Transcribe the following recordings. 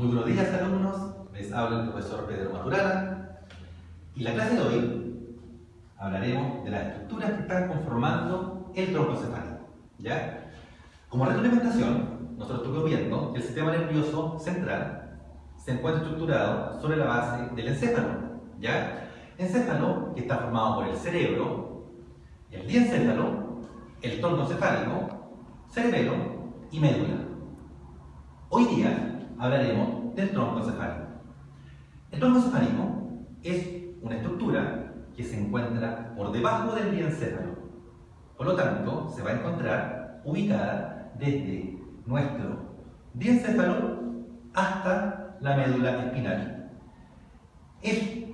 Muy buenos días alumnos, les habla el profesor Pedro Maturana y la clase de hoy hablaremos de las estructuras que están conformando el tronco cefálico. ¿ya? Como retroalimentación, nosotros estuvimos viendo que el sistema nervioso central se encuentra estructurado sobre la base del encéfalo. ¿ya? Encéfalo que está formado por el cerebro, el diencéfalo, el tronco cefálico, cerebelo y médula. Hoy día hablaremos del tronco cefálico. El tronco cefálico es una estructura que se encuentra por debajo del diencéfalo. Por lo tanto, se va a encontrar ubicada desde nuestro diencéfalo hasta la médula espinal. Es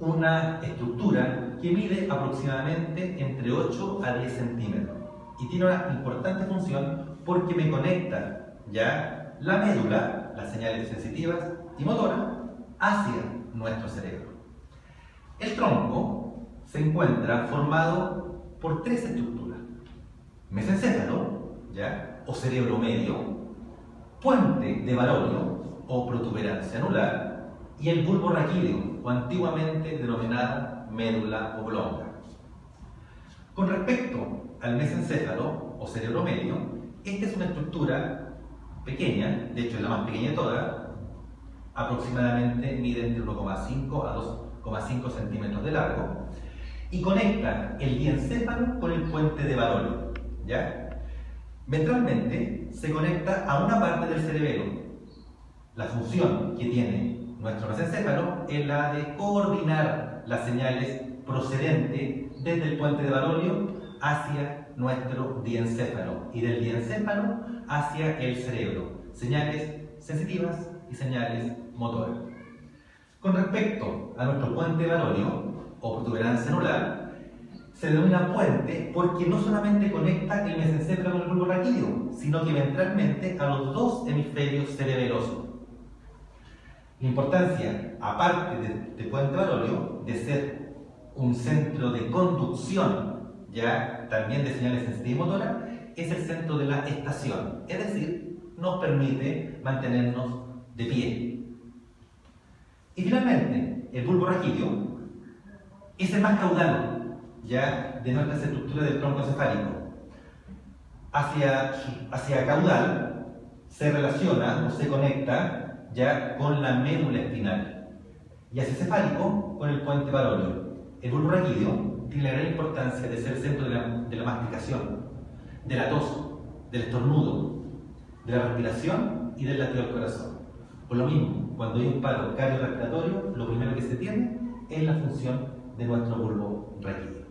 una estructura que mide aproximadamente entre 8 a 10 centímetros y tiene una importante función porque me conecta ya la médula las señales sensitivas y motoras hacia nuestro cerebro. El tronco se encuentra formado por tres estructuras. Mesencéfalo, ¿ya? o cerebro medio, puente de Barolio o protuberancia anular y el bulbo raquídeo o antiguamente denominado médula oblonga. Con respecto al mesencéfalo o cerebro medio, esta es una estructura pequeña, de hecho es la más pequeña de todas, aproximadamente mide entre 1,5 a 2,5 centímetros de largo y conecta el diencéfalo con el puente de Barolo. ¿ya? Ventralmente se conecta a una parte del cerebelo. La función que tiene nuestro mesencéfalo es la de coordinar las señales procedentes desde el puente de Barolio hacia nuestro diencéfalo y del diencéfalo hacia el cerebro, señales sensitivas y señales motoras. Con respecto a nuestro puente Barolio o protuberancia anular, se denomina puente porque no solamente conecta el mesencéfalo con el bulbo raquídeo, sino que ventralmente a los dos hemisferios cerebelosos. La importancia, aparte de, de puente Barolio, de ser un centro de conducción ya también de señales sensitivas es el centro de la estación, es decir, nos permite mantenernos de pie. Y finalmente, el bulbo raquídeo es el más caudal ya de nuestra estructura del tronco cefálico. Hacia, hacia caudal se relaciona o se conecta ya con la médula espinal y hacia cefálico con el puente barolio. El bulbo raquídeo tiene la gran importancia de ser el centro de la, masticación, de la tos, del estornudo, de la respiración y del latido del corazón. Por lo mismo, cuando hay un paro cardiorrespiratorio, lo primero que se tiene es la función de nuestro bulbo recto.